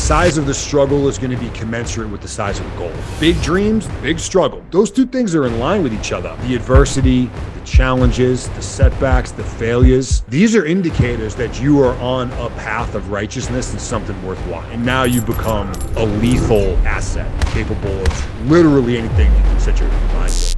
size of the struggle is going to be commensurate with the size of the goal. Big dreams, big struggle. Those two things are in line with each other. The adversity, the challenges, the setbacks, the failures. These are indicators that you are on a path of righteousness and something worthwhile. And now you become a lethal asset, capable of literally anything you can set your mind to.